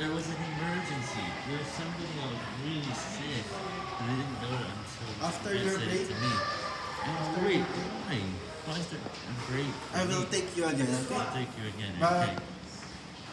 there was an emergency. There was somebody that was really sick, and I didn't know it until After your said break? to me. And it's great. Why? Why is it great? I will take you again. I'll take you again. Bye. Okay.